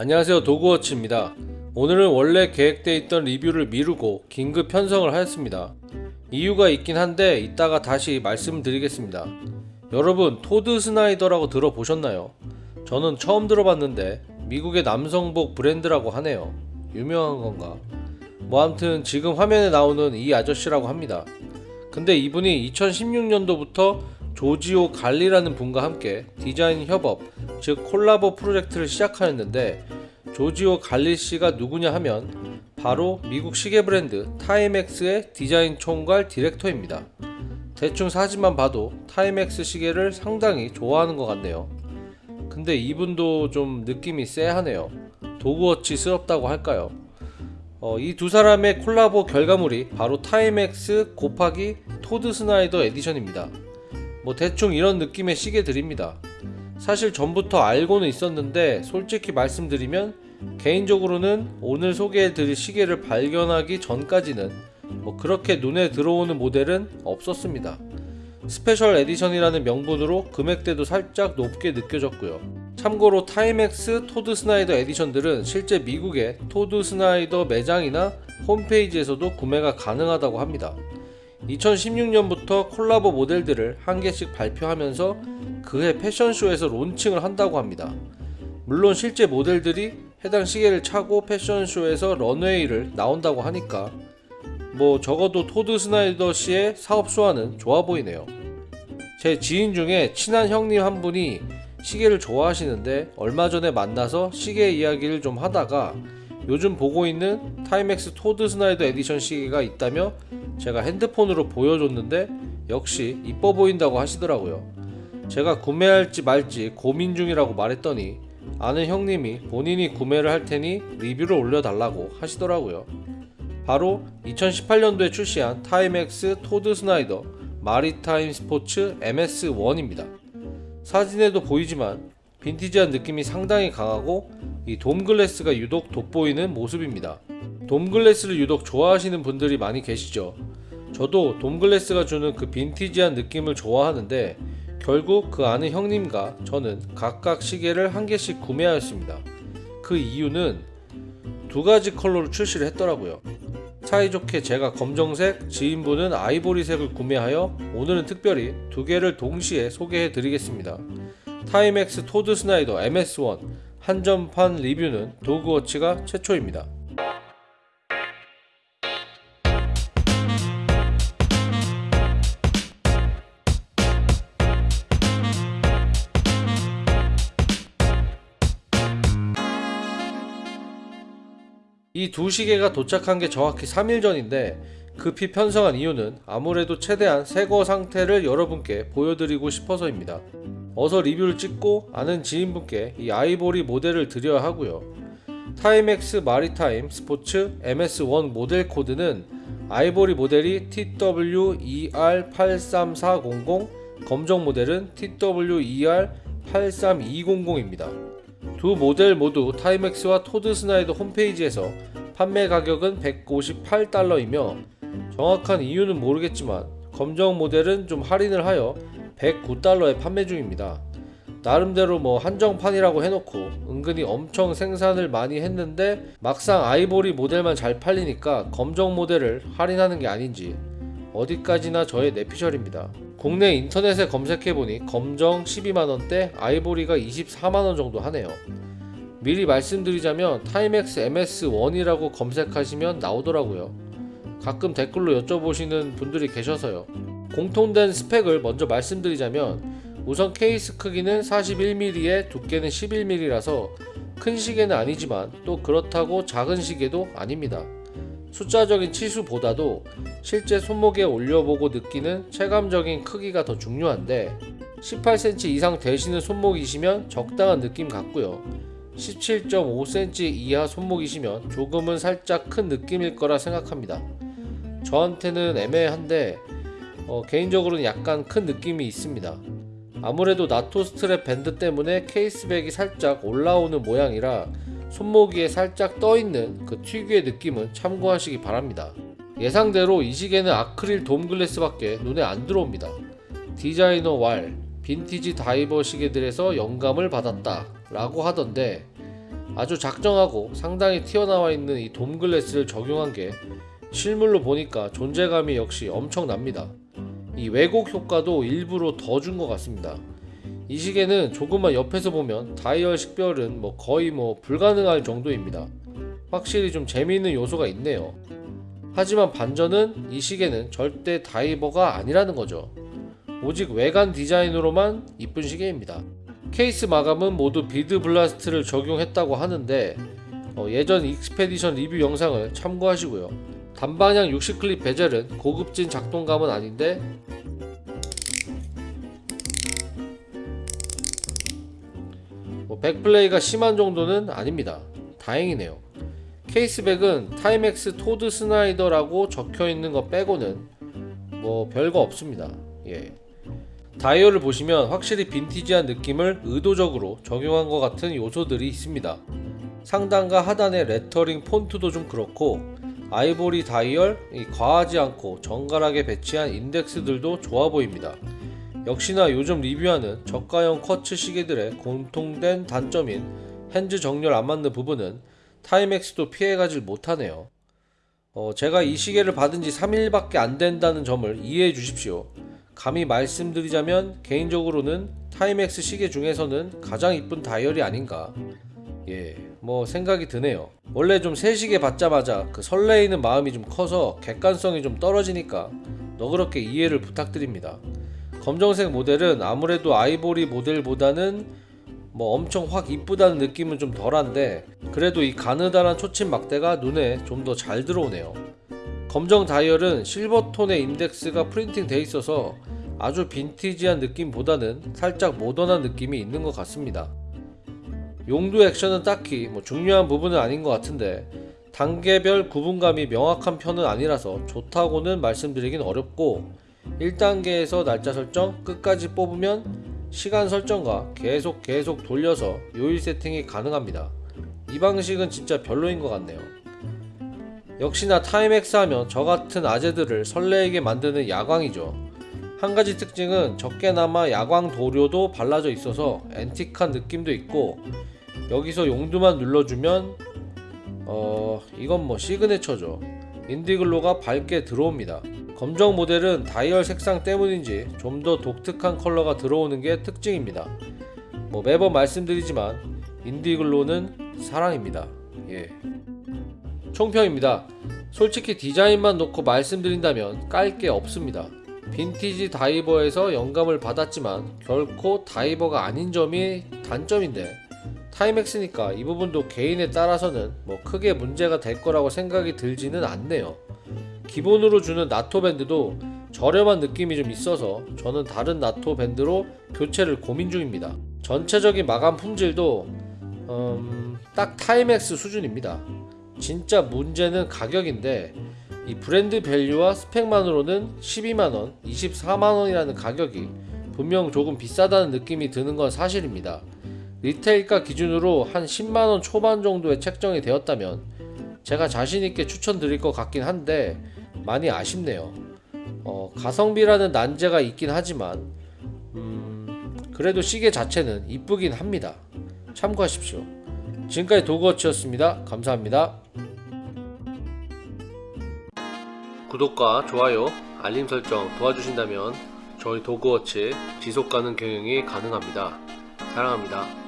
안녕하세요 도그워치입니다. 오늘은 원래 계획되어 있던 리뷰를 미루고 긴급 편성을 하였습니다. 이유가 있긴 한데 이따가 다시 말씀드리겠습니다. 여러분 토드 스나이더라고 들어보셨나요? 저는 처음 들어봤는데 미국의 남성복 브랜드라고 하네요. 유명한 건가? 뭐 암튼 지금 화면에 나오는 이 아저씨라고 합니다. 근데 이분이 2016년도부터 조지오 갈리라는 분과 함께 디자인 협업, 즉 콜라보 프로젝트를 시작하였는데 조지오 갈리 씨가 누구냐 하면 바로 미국 시계 브랜드 타임엑스의 디자인 총괄 디렉터입니다. 대충 사진만 봐도 타임엑스 시계를 상당히 좋아하는 것 같네요. 근데 이분도 좀 느낌이 쎄하네요. 도그워치스럽다고 할까요? 어, 이 두 사람의 콜라보 결과물이 바로 타임엑스 곱하기 토드 스나이더 edition입니다. 뭐 대충 이런 느낌의 시계들입니다. 사실 전부터 알고는 있었는데 솔직히 말씀드리면 개인적으로는 오늘 소개해드릴 시계를 발견하기 전까지는 뭐 그렇게 눈에 들어오는 모델은 없었습니다. special edition이라는 명분으로 금액대도 살짝 높게 느껴졌고요. 참고로 타임엑스 토드 스나이더 edition들은 실제 미국의 토드 스나이더 매장이나 홈페이지에서도 구매가 가능하다고 합니다. 2016년부터 콜라보 모델들을 한 개씩 발표하면서 그해 패션쇼에서 론칭을 한다고 합니다. 물론 실제 모델들이 해당 시계를 차고 패션쇼에서 런웨이를 나온다고 하니까 뭐 적어도 토드 스나이더 씨의 사업 수완은 좋아 보이네요. 제 지인 중에 친한 형님 한 분이 시계를 좋아하시는데 얼마 전에 만나서 시계 이야기를 좀 하다가 요즘 보고 있는 타임엑스 토드 스나이더 에디션 시계가 있다며 제가 핸드폰으로 보여줬는데 역시 이뻐 보인다고 하시더라고요. 제가 구매할지 말지 고민 중이라고 말했더니 아는 형님이 본인이 구매를 할 테니 리뷰를 올려달라고 하시더라고요. 바로 2018년도에 출시한 타임엑스 토드 스나이더 마리타임 스포츠 MS1입니다. 사진에도 보이지만 빈티지한 느낌이 상당히 강하고 이 돔글래스가 유독 돋보이는 모습입니다. 돔글래스를 유독 좋아하시는 분들이 많이 계시죠. 저도 돔글래스가 주는 그 빈티지한 느낌을 좋아하는데 결국 그 아는 형님과 저는 각각 시계를 한 개씩 구매하였습니다. 그 이유는 두 가지 컬러로 출시를 했더라고요. 사이좋게 제가 검정색, 지인분은 아이보리색을 구매하여 오늘은 특별히 두 개를 동시에 소개해 드리겠습니다. 타임엑스 토드 스나이더 MS1 한정판 리뷰는 도그워치가 최초입니다. 이 두 시계가 도착한 게 정확히 3일 전인데 급히 편성한 이유는 아무래도 최대한 새거 상태를 여러분께 보여드리고 싶어서입니다. 어서 리뷰를 찍고 아는 지인분께 이 아이보리 모델을 드려야 하고요. 타임엑스 마리타임 스포츠 MS1 모델 코드는 아이보리 모델이 TWER83400, 검정 모델은 TWER83200입니다. 두 모델 모두 타임엑스와 토드 스나이더 홈페이지에서 판매 가격은 158달러이며 정확한 이유는 모르겠지만 검정 모델은 좀 할인을 하여 109달러에 판매 중입니다. 나름대로 뭐 한정판이라고 해놓고 은근히 엄청 생산을 많이 했는데 막상 아이보리 모델만 잘 팔리니까 검정 모델을 할인하는 게 아닌지 어디까지나 저의 뇌피셜입니다. 국내 인터넷에 검색해보니 검정 12만원대 아이보리가 24만원 정도 하네요. 미리 말씀드리자면 타임엑스 MS1이라고 검색하시면 나오더라고요. 가끔 댓글로 여쭤보시는 분들이 계셔서요. 공통된 스펙을 먼저 말씀드리자면 우선 케이스 크기는 41mm에 두께는 11mm라서 큰 시계는 아니지만 또 그렇다고 작은 시계도 아닙니다. 숫자적인 치수보다도 실제 손목에 올려보고 느끼는 체감적인 크기가 더 중요한데 18cm 이상 되시는 손목이시면 적당한 느낌 같고요. 17.5cm 이하 손목이시면 조금은 살짝 큰 느낌일 거라 생각합니다. 저한테는 애매한데 어, 개인적으로는 약간 큰 느낌이 있습니다. 아무래도 NATO strap 밴드 때문에 case back이 살짝 올라오는 모양이라 손목 위에 살짝 떠있는 그 특유의 느낌은 참고하시기 바랍니다. 예상대로 이 시계는 아크릴 dome glass 밖에 눈에 안 들어옵니다. 디자이너 왈, 빈티지 다이버 시계들에서 영감을 받았다 라고 하던데 아주 작정하고 상당히 튀어나와 있는 이 dome glass를 적용한 게 실물로 보니까 존재감이 역시 엄청납니다. 이 왜곡 효과도 일부러 더 준 것 같습니다. 이 시계는 조금만 옆에서 보면 다이얼 식별은 뭐 거의 뭐 불가능할 정도입니다. 확실히 좀 재미있는 요소가 있네요. 하지만 반전은 이 시계는 절대 다이버가 아니라는 거죠. 오직 외관 디자인으로만 이쁜 시계입니다. 케이스 마감은 모두 bead blast를 적용했다고 하는데 어, 예전 Expedition 리뷰 영상을 참고하시고요. 단방향 60 click bezel은 고급진 작동감은 아닌데 뭐 back play가 심한 정도는 아닙니다. 다행이네요. case back은 Timex Todd Snyder라고 적혀 있는 거 빼고는 뭐 별거 없습니다. 예. 다이얼을 보시면 확실히 빈티지한 느낌을 의도적으로 적용한 것 같은 요소들이 있습니다. 상단과 하단의 레터링 폰트도 좀 그렇고 아이보리 다이얼 이 과하지 않고 정갈하게 배치한 인덱스들도 좋아 보입니다. 역시나 요즘 리뷰하는 저가형 quartz 시계들의 공통된 단점인 hands 정렬 안 맞는 부분은 Timex도 피해가질 못하네요. 어, 제가 이 시계를 받은 지 3일밖에 안 된다는 점을 이해해 주십시오. 감히 말씀드리자면 개인적으로는 Timex 시계 중에서는 가장 이쁜 다이얼이 아닌가. 예, 뭐 생각이 드네요. 원래 좀새 시계 받자마자 그 설레이는 마음이 좀 커서 객관성이 좀 떨어지니까 너그럽게 이해를 부탁드립니다. 검정색 모델은 아무래도 아이보리 모델보다는 뭐 엄청 확 이쁘다는 느낌은 좀 덜한데 그래도 이 가느다란 초침 막대가 눈에 좀 더 잘 들어오네요. 검정 다이얼은 실버톤의 인덱스가 프린팅 돼 있어서 아주 빈티지한 느낌보다는 살짝 모던한 느낌이 있는 것 같습니다. 용두 액션은 딱히 뭐 중요한 부분은 아닌 것 같은데 단계별 구분감이 명확한 편은 아니라서 좋다고는 말씀드리긴 어렵고 1단계에서 날짜 설정 끝까지 뽑으면 시간 설정과 계속 계속 돌려서 요일 세팅이 가능합니다. 이 방식은 진짜 별로인 것 같네요. 역시나 Timex 하면 저 같은 아재들을 설레게 만드는 야광이죠. 한 가지 특징은 적게나마 야광 도료도 발라져 있어서 antique한 느낌도 있고 여기서 용두만 눌러주면 어 이건 뭐 시그네처죠. 인디글로가 밝게 들어옵니다. 검정 모델은 다이얼 색상 때문인지 좀 더 독특한 컬러가 들어오는 게 특징입니다. 뭐 매번 말씀드리지만 인디글로는 사랑입니다. 예. 총평입니다. 솔직히 디자인만 놓고 말씀드린다면 깔 게 없습니다. 빈티지 다이버에서 영감을 받았지만 결코 다이버가 아닌 점이 단점인데 Timex니까 이 부분도 개인에 따라서는 뭐 크게 문제가 될 거라고 생각이 들지는 않네요. 기본으로 주는 NATO 밴드도 저렴한 느낌이 좀 있어서 저는 다른 NATO 밴드로 교체를 고민 중입니다. 전체적인 마감 품질도 음, 딱 Timex 수준입니다. 진짜 문제는 가격인데 이 브랜드 value와 스펙만으로는 12만원, 24만원이라는 가격이 분명 조금 비싸다는 느낌이 드는 건 사실입니다. 리테일가 기준으로 한 10만원 초반 정도에 책정이 되었다면 제가 자신있게 추천드릴 것 같긴 한데 많이 아쉽네요. 어, 가성비라는 난제가 있긴 하지만 음, 그래도 시계 자체는 이쁘긴 합니다. 참고하십시오. 지금까지 도그워치였습니다. 감사합니다. 구독과 좋아요, 알림 설정 도와주신다면 저희 도그워치 지속가능 경영이 가능합니다. 사랑합니다.